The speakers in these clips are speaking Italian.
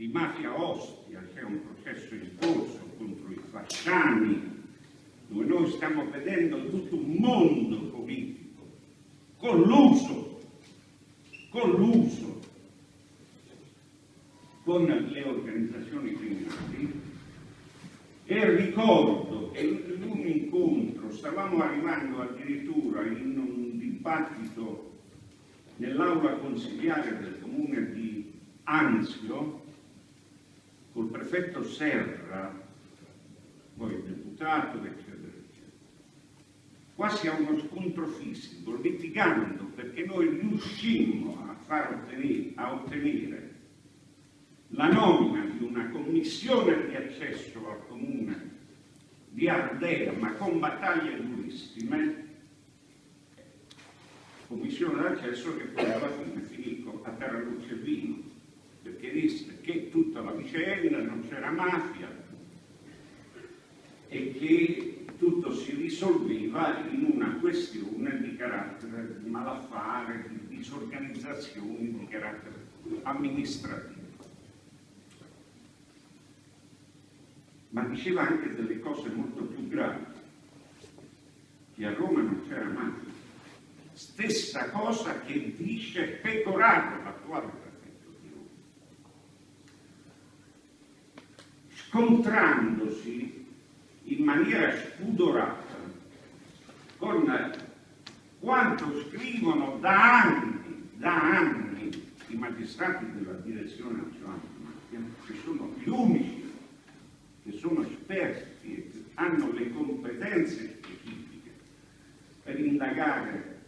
di Mafia Ostia, c'è un processo in corso contro i fasciani, dove noi stiamo vedendo tutto un mondo politico colluso, colluso con le organizzazioni criminali. E ricordo che in un incontro stavamo arrivando addirittura in un dibattito nell'aula consigliare del comune di Anzio col prefetto Serra, poi il deputato, eccetera, eccetera. Quasi a uno scontro fisico, litigando perché noi riuscimmo a far ottenere, a ottenere la nomina di una commissione di accesso al comune di Ardea, ma con battaglie durissime, commissione d'accesso che poi alla fine finì a terra luce e vino, perché disse che tutta la vicenda non c'era mafia e che tutto si risolveva in una questione di carattere di malaffare, di disorganizzazioni di carattere amministrativo. ma diceva anche delle cose molto più gravi, che a Roma non c'era mafia. Stessa cosa che dice Pecorato, l'attuale prefetto di Roma. Scontrandosi in maniera spudorata con quanto scrivono da anni, da anni i magistrati della direzione nazionale di mafia, che sono gli unici che sono esperti e hanno le competenze specifiche per indagare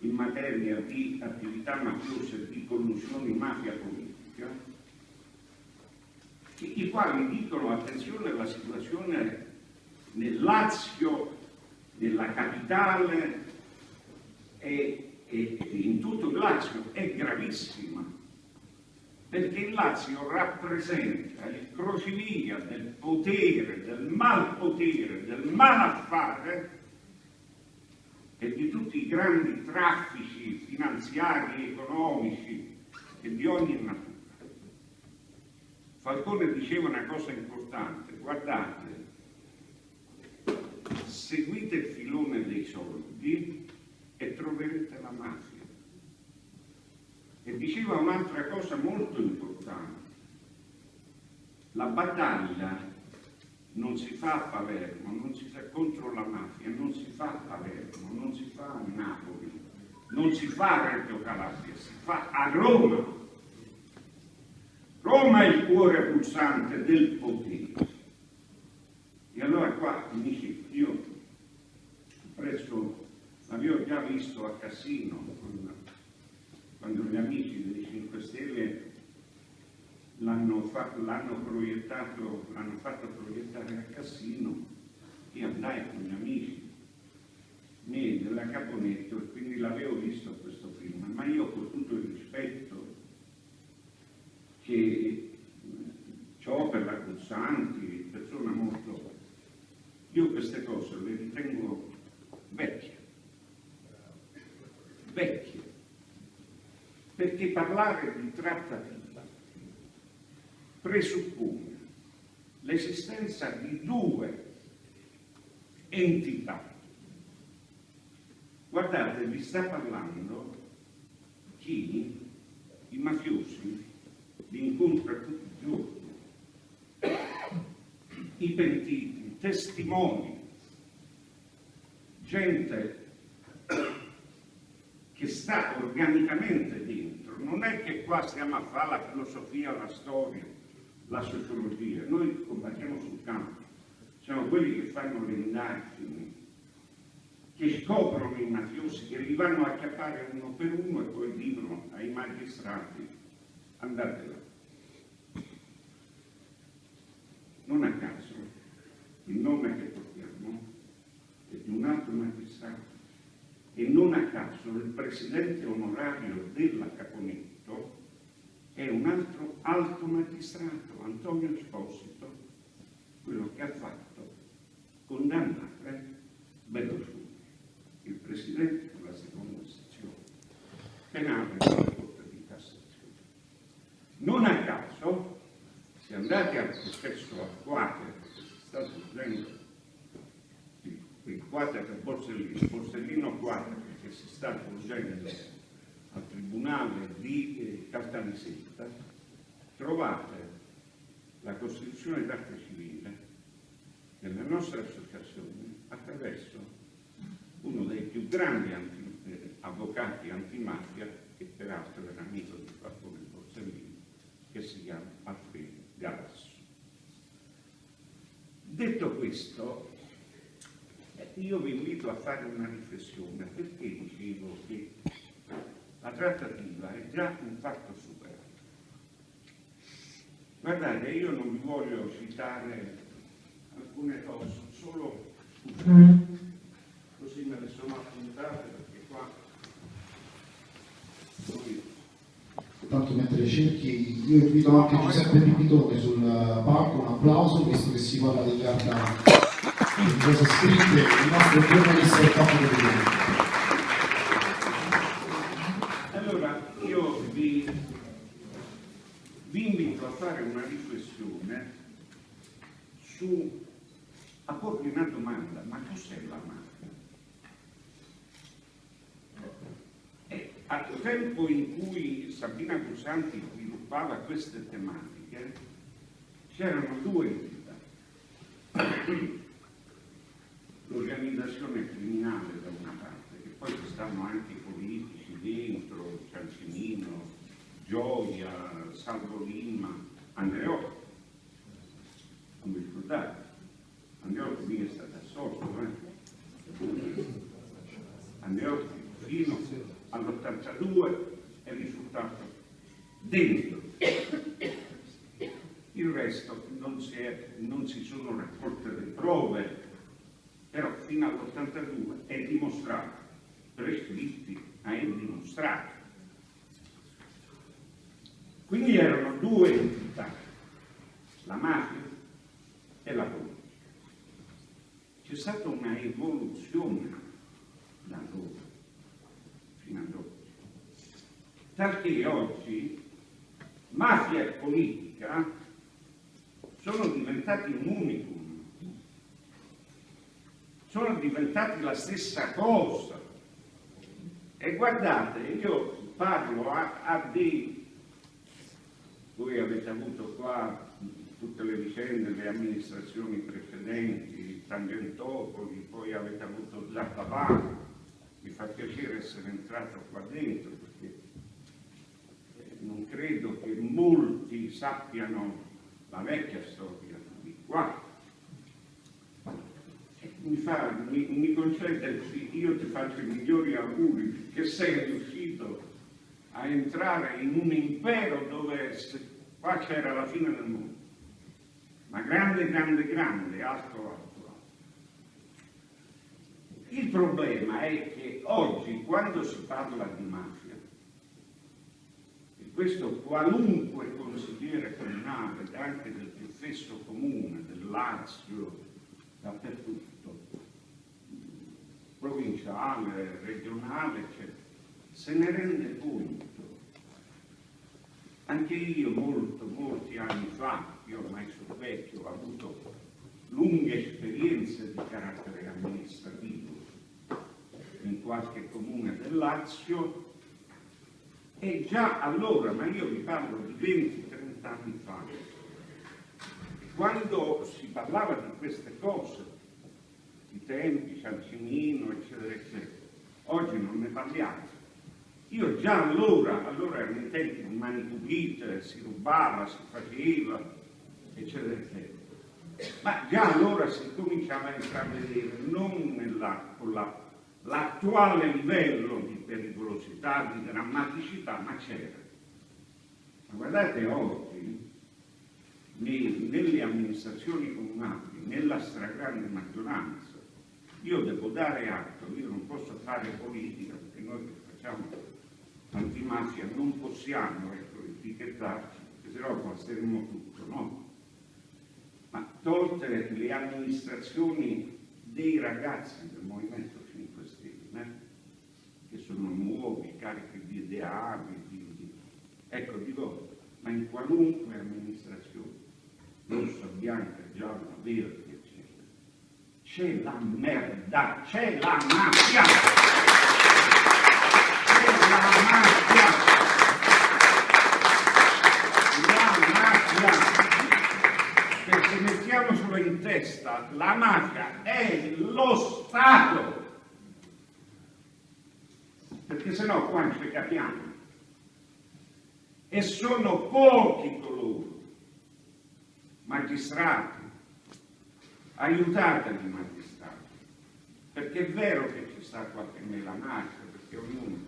in materia di attività mafiose di collusione mafia politica, i quali dicono attenzione alla situazione nel Lazio, nella capitale e, e in tutto il Lazio è gravissima perché il Lazio rappresenta il crocevia del potere, del malpotere, del malaffare e di tutti i grandi traffici finanziari, economici e di ogni natura. Falcone diceva una cosa importante, guardate, seguite il filone dei soldi e troverete la mafia. E diceva un'altra cosa molto importante. La battaglia non si fa a Palermo, non si fa contro la mafia, non si fa a Palermo, non si fa a Napoli, non si fa a Reggio Calabria, si fa a Roma. Roma è il cuore pulsante del potere. E allora qua finisce, io presso, l'avevo già visto a Cassino, quando gli amici dei 5 Stelle l'hanno fatto, fatto proiettare a Cassino, io andai con gli amici miei della Caponetto e quindi l'avevo visto questo film, ma io con tutto il rispetto che eh, ho per la Cussanti, persona molto... Io queste cose le ritengo vecchie, vecchie perché parlare di trattativa presuppone l'esistenza di due entità. Guardate, vi sta parlando chi, i mafiosi, li incontra tutti i giorni, i pentiti, testimoni, gente che sta organicamente dentro. Non è che qua stiamo a fare la filosofia, la storia, la sociologia. Noi combattiamo sul campo. Siamo quelli che fanno le indagini, che scoprono i mafiosi, che li vanno a chiappare uno per uno e poi dicono ai magistrati andate là. Non a caso il nome che portiamo è di un altro magistrato e non a caso il presidente onorario della Caponetto è un altro alto magistrato, Antonio Esposito, quello che ha fatto condannare Berlusconi, il presidente della seconda sezione penale della Corte di Cassazione. Non a caso, se andate al processo attuale, che sta sorgendo il quadro Borsellino, Borsellino quadro che si sta svolgendo al Tribunale di eh, Caltanissetta, trovate la Costituzione d'arte civile nelle nostre associazioni attraverso uno dei più grandi anti, eh, avvocati antimafia, che peraltro era amico di Falcone Borsellino, che si chiama Alfredo Galasso. Detto questo, io vi invito a fare una riflessione, perché trattativa è già un fatto superato. Guardate, io non vi voglio citare alcune cose, solo così me le sono appuntate perché qua Tanto mentre cerchi, io invito anche Giuseppe Pipitone sul palco, un applauso, visto che si parla degli arcani, di cose scritte, il nostro giornalista è capo del Allora, io vi, vi invito a fare una riflessione su, a porvi una domanda, ma cos'è la mafia? E al tempo in cui Sabina Gusanti sviluppava queste tematiche, c'erano due entità. L'organizzazione criminale da una parte, che poi ci stanno anche i politici dentro, Ciancimino, Gioia, Salvo Lima, Andreotti. Non vi ricordate? Andreotti mica è stato assolto, eh? Andreotti fino all'82 è risultato dentro. Il resto non si, è- non si sono raccolte le prove, però fino all'82 è dimostrato, prescritti, ma è dimostrato. Quindi erano due entità, la mafia e la politica. C'è stata una evoluzione da allora fino ad oggi. Perché oggi mafia e politica sono diventati un unicum, sono diventati la stessa cosa. E guardate, io parlo a, a dei... Voi avete avuto qua tutte le vicende, le amministrazioni precedenti, Tangentopoli, poi avete avuto Zappavano, mi fa piacere essere entrato qua dentro non credo che molti sappiano la vecchia storia di qua. Mi, fa, mi, mi concede, io ti faccio i migliori auguri che sei riuscito a entrare in un impero dove qua c'era la fine del mondo, ma grande, grande, grande, alto, alto. Il problema è che oggi, quando si parla di mafia, questo qualunque consigliere comunale, anche del più fesso comune, del Lazio, dappertutto, provinciale, regionale, eccetera, se ne rende conto. Anche io molto, molti anni fa, io ormai sono vecchio, ho avuto lunghe esperienze di carattere amministrativo in qualche comune del Lazio e già allora, ma io vi parlo di 20-30 anni fa, quando si parlava di queste cose, i tempi, Ciancimino, eccetera, eccetera, oggi non ne parliamo. Io già allora, allora erano i tempi di mani pulite, si rubava, si faceva, eccetera, eccetera. Ma già allora si cominciava a intravedere non nella, con la- l'attuale livello di pericolosità, di drammaticità, ma c'era. Ma guardate oggi, ne- nelle amministrazioni comunali, nella stragrande maggioranza, io devo dare atto, io non posso fare politica perché noi che facciamo antimafia non possiamo ecco, etichettarci, perché sennò passeremo tutto, no? Ma tolte le amministrazioni dei ragazzi del Movimento 5 Stelle, che sono nuovi, carichi di ideali, di, di- ecco dico, ma in qualunque amministrazione, rossa, bianca, gialla, verde, eccetera, c'è la merda, c'è la mafia. C'è la mafia. La mafia. Perché mettiamocelo in testa, la mafia è lo Stato. Sennò qua non ci capiamo. E sono pochi coloro, magistrati, aiutateli i magistrati, perché è vero che ci sta qualche melanaccia, perché ognuno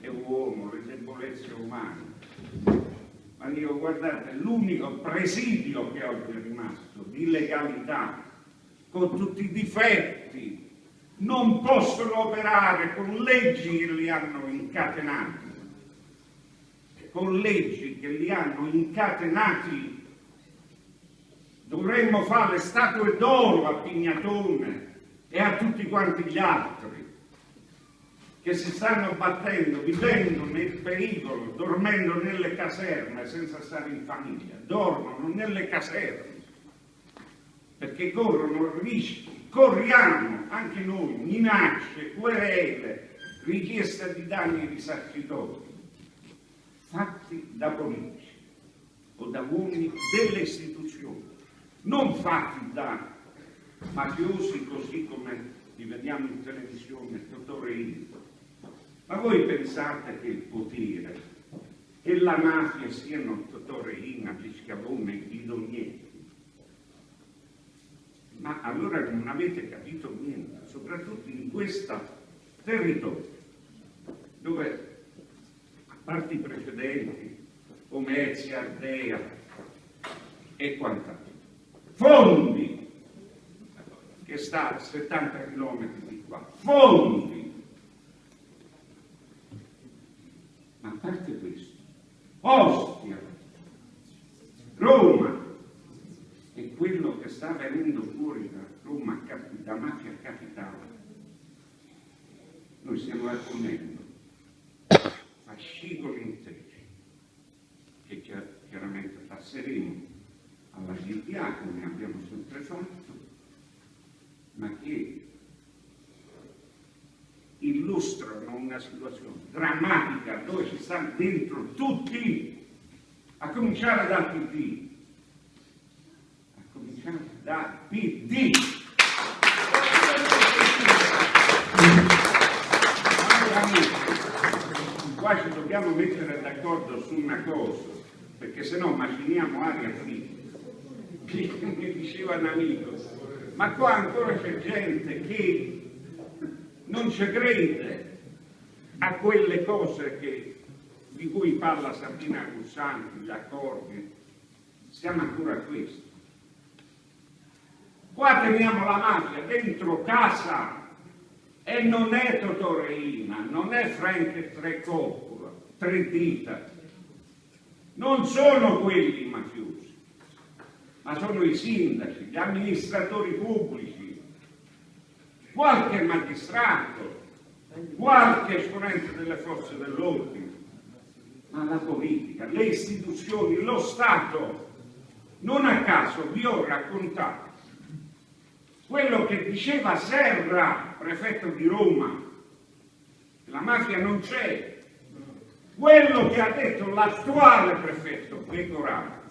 è uomo, le debolezze umane, ma io guardate, l'unico presidio che oggi è rimasto di legalità, con tutti i difetti, non possono operare con leggi che li hanno incatenati, con leggi che li hanno incatenati Dovremmo fare statue d'oro a Pignatone e a tutti quanti gli altri che si stanno battendo, vivendo nel pericolo, dormendo nelle caserme senza stare in famiglia, dormono nelle caserme perché corrono rischi, corriamo anche noi, minacce, querele, richiesta di danni risarcitori, fatti da politici o da uomini delle istituzioni non fatti da mafiosi così come li vediamo in televisione, Totò Ma voi pensate che il potere e la mafia siano Totò Reina, Piscavone, Guidognetti? Ma allora non avete capito niente, soprattutto in questo territorio, dove a parte i precedenti, come Ezia, Ardea e quant'altro, Fondi, che sta a 70 km di qua, Fondi. Ma a parte questo, Ostia, Roma, quello che sta venendo fuori da Roma, da mafia capitale, noi stiamo raccogliendo fascicoli interi, che chiaramente passeremo alla GPA come abbiamo sempre fatto, ma che illustrano una situazione drammatica dove ci stanno dentro tutti, a cominciare dal PD, a cominciare dal PD. Qua ci dobbiamo mettere d'accordo su una cosa, perché se no maciniamo aria fritta mi diceva un amico, ma qua ancora c'è gente che non ci crede a quelle cose che, di cui parla Sabina Cussanti, gli accordi, siamo ancora a questo. Qua teniamo la mafia dentro casa. E non è Totoreina, non è Frank Tre Coppola, Tre Dita, non sono quelli mafiosi ma sono i sindaci, gli amministratori pubblici, qualche magistrato, qualche esponente delle forze dell'ordine, ma la politica, le istituzioni, lo Stato. Non a caso vi ho raccontato quello che diceva Serra, prefetto di Roma, la mafia non c'è, quello che ha detto l'attuale prefetto Pecoraro,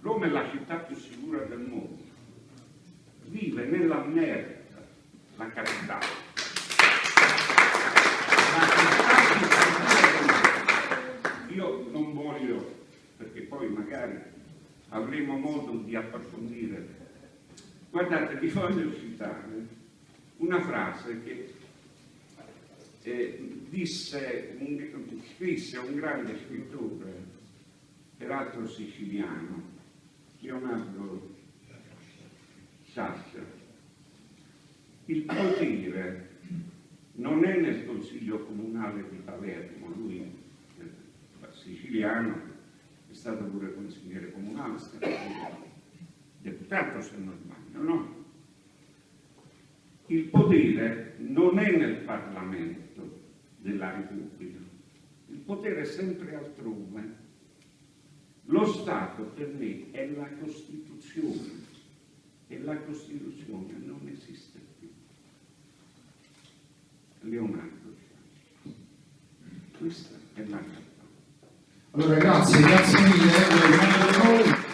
Roma è la città più sicura del mondo, vive nella merda la capitale. Io non voglio, perché poi magari avremo modo di approfondire. Guardate, vi voglio citare una frase che eh, disse, un, scrisse un grande scrittore, peraltro siciliano, Leonardo Sassia. Il potere non è nel Consiglio Comunale di Palermo, lui è siciliano, è stato pure consigliere comunale, è stato deputato se non sbaglio, no? Il potere non è nel Parlamento della Repubblica, il potere è sempre altrove. Lo Stato per me è la Costituzione. e la Costituzione non esiste più. Leonardo. Questa è la realtà. Allora grazie, grazie mille,